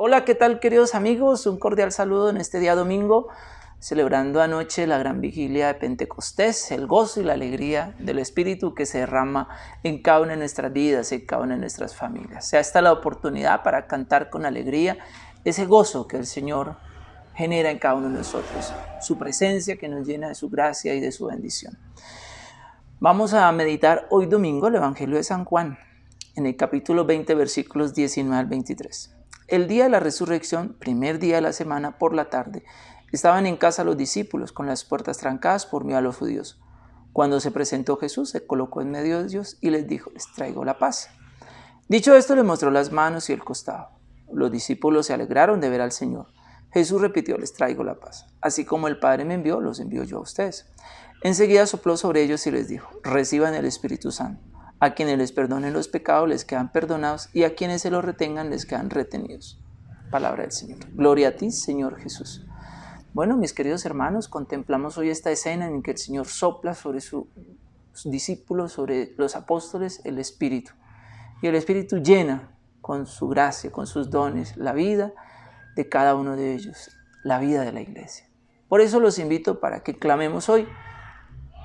Hola, ¿qué tal queridos amigos? Un cordial saludo en este día domingo, celebrando anoche la gran vigilia de Pentecostés, el gozo y la alegría del Espíritu que se derrama en cada una de nuestras vidas, en cada una de nuestras familias. Sea esta la oportunidad para cantar con alegría ese gozo que el Señor genera en cada uno de nosotros, su presencia que nos llena de su gracia y de su bendición. Vamos a meditar hoy domingo el Evangelio de San Juan, en el capítulo 20, versículos 19 al 23. El día de la resurrección, primer día de la semana, por la tarde, estaban en casa los discípulos con las puertas trancadas por miedo a los judíos. Cuando se presentó Jesús, se colocó en medio de ellos y les dijo, les traigo la paz. Dicho esto, le mostró las manos y el costado. Los discípulos se alegraron de ver al Señor. Jesús repitió, les traigo la paz. Así como el Padre me envió, los envío yo a ustedes. Enseguida sopló sobre ellos y les dijo, reciban el Espíritu Santo. A quienes les perdonen los pecados les quedan perdonados y a quienes se los retengan les quedan retenidos. Palabra del Señor. Gloria a ti, Señor Jesús. Bueno, mis queridos hermanos, contemplamos hoy esta escena en que el Señor sopla sobre sus discípulos, sobre los apóstoles, el Espíritu. Y el Espíritu llena con su gracia, con sus dones, la vida de cada uno de ellos, la vida de la iglesia. Por eso los invito para que clamemos hoy,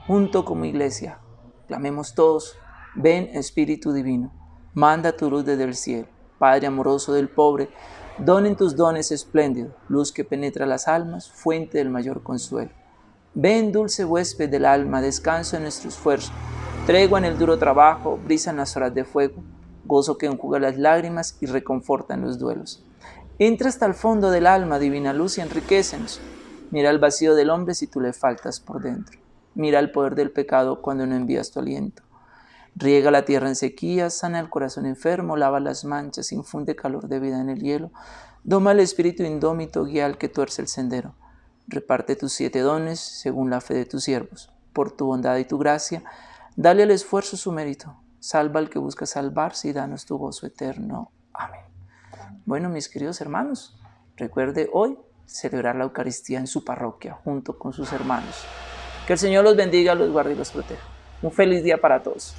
junto como iglesia, clamemos todos Ven Espíritu Divino, manda tu luz desde el cielo. Padre amoroso del pobre, donen tus dones espléndidos, luz que penetra las almas, fuente del mayor consuelo. Ven dulce huésped del alma, descanso en nuestro esfuerzo, tregua en el duro trabajo, brisa en las horas de fuego, gozo que enjuga las lágrimas y reconforta en los duelos. Entra hasta el fondo del alma, divina luz, y enriquecenos. Mira el vacío del hombre si tú le faltas por dentro. Mira el poder del pecado cuando no envías tu aliento. Riega la tierra en sequía, sana el corazón enfermo, lava las manchas, infunde calor de vida en el hielo, doma el espíritu indómito, guía al que tuerce el sendero. Reparte tus siete dones según la fe de tus siervos. Por tu bondad y tu gracia, dale al esfuerzo su mérito. Salva al que busca salvarse y danos tu gozo eterno. Amén. Bueno, mis queridos hermanos, recuerde hoy celebrar la Eucaristía en su parroquia junto con sus hermanos. Que el Señor los bendiga, los guarde y los proteja. Un feliz día para todos.